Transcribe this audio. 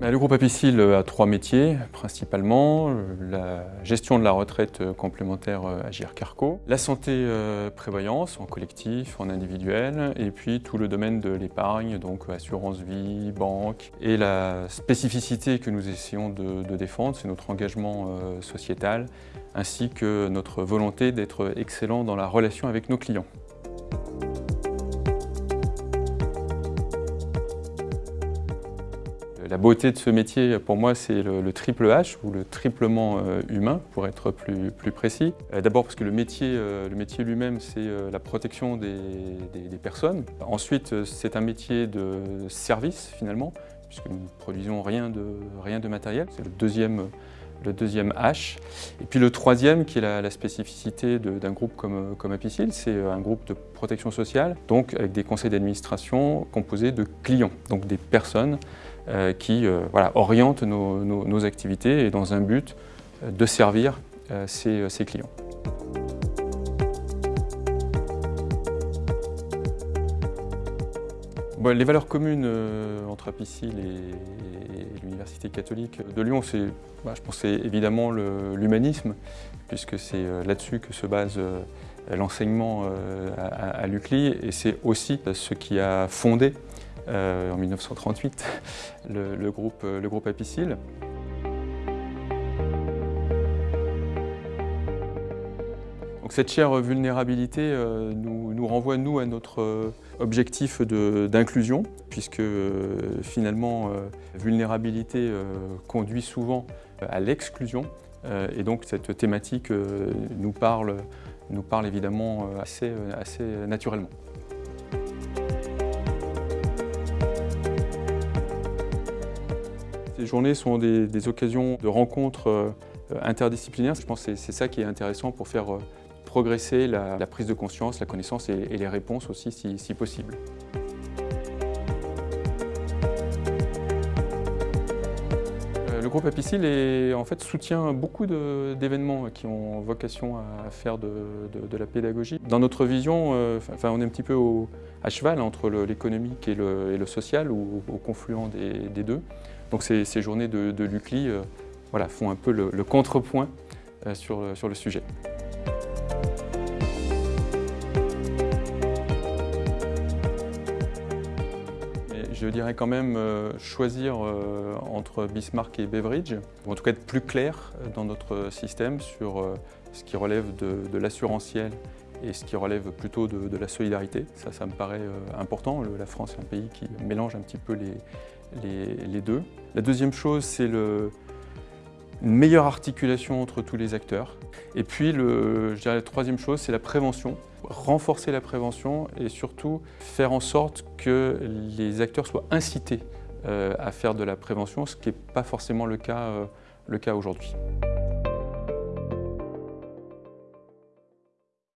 Bah, le groupe Apicil a trois métiers, principalement la gestion de la retraite complémentaire Agir Carco, la santé prévoyance en collectif, en individuel, et puis tout le domaine de l'épargne, donc assurance vie, banque. Et la spécificité que nous essayons de, défendre, c'est notre engagement sociétal, ainsi que notre volonté d'être excellent dans la relation avec nos clients. La beauté de ce métier, pour moi, c'est le, triple H, ou le triplement euh, humain, pour être plus, précis. Euh, d'abord parce que le métier, euh, métier lui-même, c'est la protection des, personnes. Ensuite, c'est un métier de service, finalement, puisque nous ne produisons rien de, matériel. C'est le deuxième, le deuxième H. Et puis le troisième, qui est la, spécificité d'un groupe comme, comme Apicil, c'est un groupe de protection sociale, donc avec des conseils d'administration composés de clients, donc des personnes qui euh, voilà, orientent nos, activités et dans un but euh, de servir ces, clients. les valeurs communes entre Apicil et, l'Université catholique de Lyon, c'est, bah, évidemment l'humanisme, puisque c'est là-dessus que se base l'enseignement à, à l'UCLI, et c'est aussi ce qui a fondé euh, en 1938, le, groupe, le groupe. Donc cette chère vulnérabilité euh, nous, renvoie, nous, à notre euh, objectif d'inclusion, puisque finalement, vulnérabilité conduit souvent à l'exclusion. et donc cette thématique nous, parle, nous parle évidemment assez, assez naturellement. Ces journées sont des, occasions de rencontres euh, interdisciplinaires. Je pense que c'est ça qui est intéressant pour faire euh, progresser la, prise de conscience, la connaissance et, les réponses aussi si, possible. Le groupe Apicil soutient beaucoup d'événements qui ont vocation à faire de, la pédagogie. Dans notre vision, enfin, on est un petit peu à cheval entre l'économique et, le, social, ou au confluent des deux. Donc ces, journées de, l'UCLI euh, font un peu le, contrepoint euh, sur le sujet. Je dirais quand même euh, choisir entre Bismarck et Beveridge, ou en tout cas être plus clair dans notre système sur ce qui relève de, l'assurantiel et ce qui relève plutôt de, la solidarité. Ça, ça me paraît important. la France est un pays qui mélange un petit peu les, deux. La deuxième chose, c'est une meilleure articulation entre tous les acteurs. Et puis, je dirais, la troisième chose, c'est la prévention. Renforcer la prévention et surtout faire en sorte que les acteurs soient incités euh, à faire de la prévention, ce qui n'est pas forcément le cas, euh, le cas aujourd'hui.